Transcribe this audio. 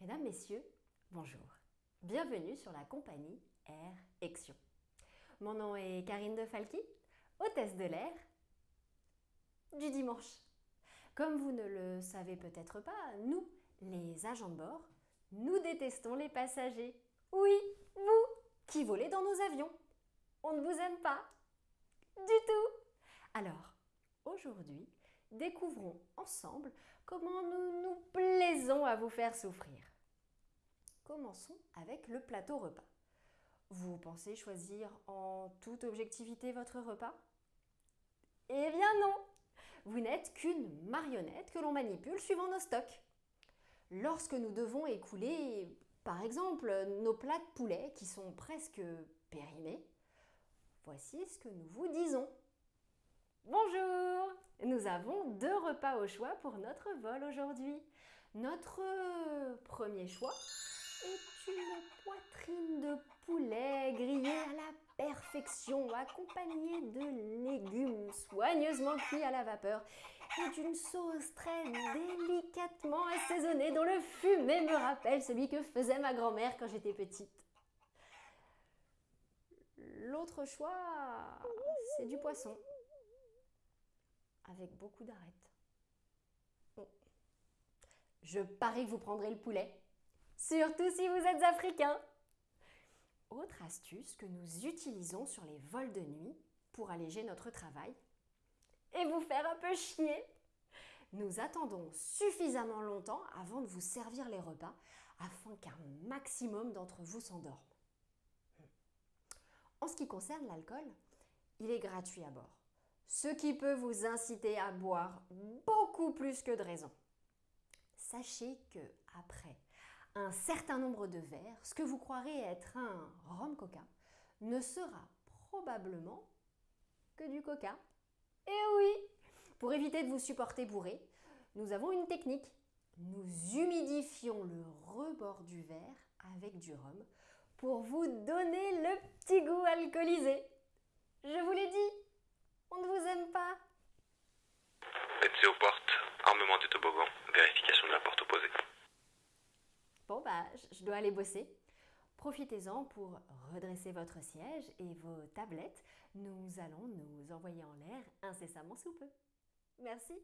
Mesdames, Messieurs, bonjour. Bienvenue sur la compagnie Air Ection. Mon nom est Karine de Falky, hôtesse de l'air du dimanche. Comme vous ne le savez peut-être pas, nous, les agents de bord, nous détestons les passagers. Oui, vous, qui volez dans nos avions. On ne vous aime pas. Du tout. Alors, aujourd'hui, découvrons ensemble comment nous nous plaisons à vous faire souffrir. Commençons avec le plateau repas. Vous pensez choisir en toute objectivité votre repas? Eh bien non Vous n'êtes qu'une marionnette que l'on manipule suivant nos stocks. Lorsque nous devons écouler, par exemple, nos plats de poulet qui sont presque périmés, voici ce que nous vous disons. Bonjour Nous avons deux repas au choix pour notre vol aujourd'hui. Notre premier choix est une poitrine de poulet grillée à la perfection, accompagnée de légumes soigneusement cuits à la vapeur et d'une sauce très délicatement assaisonnée dont le fumet me rappelle celui que faisait ma grand-mère quand j'étais petite. L'autre choix, c'est du poisson, avec beaucoup d'arêtes. Je parie que vous prendrez le poulet, surtout si vous êtes africain. Autre astuce que nous utilisons sur les vols de nuit pour alléger notre travail et vous faire un peu chier. Nous attendons suffisamment longtemps avant de vous servir les repas afin qu'un maximum d'entre vous s'endorment. En ce qui concerne l'alcool, il est gratuit à bord, ce qui peut vous inciter à boire beaucoup plus que de raison. Sachez que après un certain nombre de verres, ce que vous croirez être un rhum coca ne sera probablement que du coca. Et oui Pour éviter de vous supporter bourré, nous avons une technique. Nous humidifions le rebord du verre avec du rhum pour vous donner le petit goût alcoolisé. Je vous l'ai dit, on ne vous aime pas. Pensez aux portes, armement du toboggan, vérification de la porte opposée. Bon, bah, je dois aller bosser. Profitez-en pour redresser votre siège et vos tablettes. Nous allons nous envoyer en l'air incessamment sous peu. Merci.